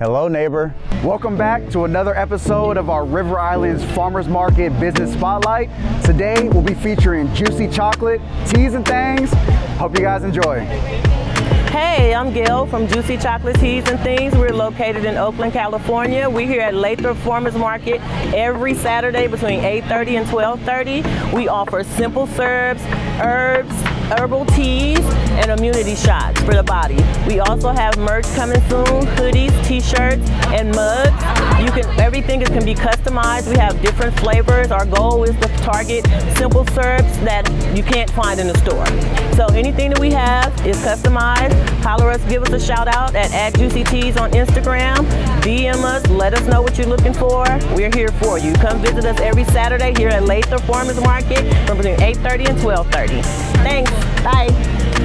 Hello neighbor. Welcome back to another episode of our River Islands Farmers Market Business Spotlight. Today we'll be featuring juicy chocolate, teas and things. Hope you guys enjoy. Hey, I'm Gail from Juicy Chocolate Teas and Things. We're located in Oakland, California. We're here at Lathrop Farmers Market every Saturday between 8.30 and 12.30. We offer simple syrups, herbs, herbal teas, and immunity shots for the body. We also have merch coming soon, hoodies, t-shirts, and mugs. You can everything can be customized. We have different flavors. Our goal is to target simple syrups that you can't find in the store. So anything that we have is customized. Holler us, give us a shout out at, at Juicy Teas on Instagram. DM us, let us know what you're looking for. We're here for you. Come visit us every Saturday here at Lathrop Farmers Market from between 8.30 and 12.30. Thanks. Bye.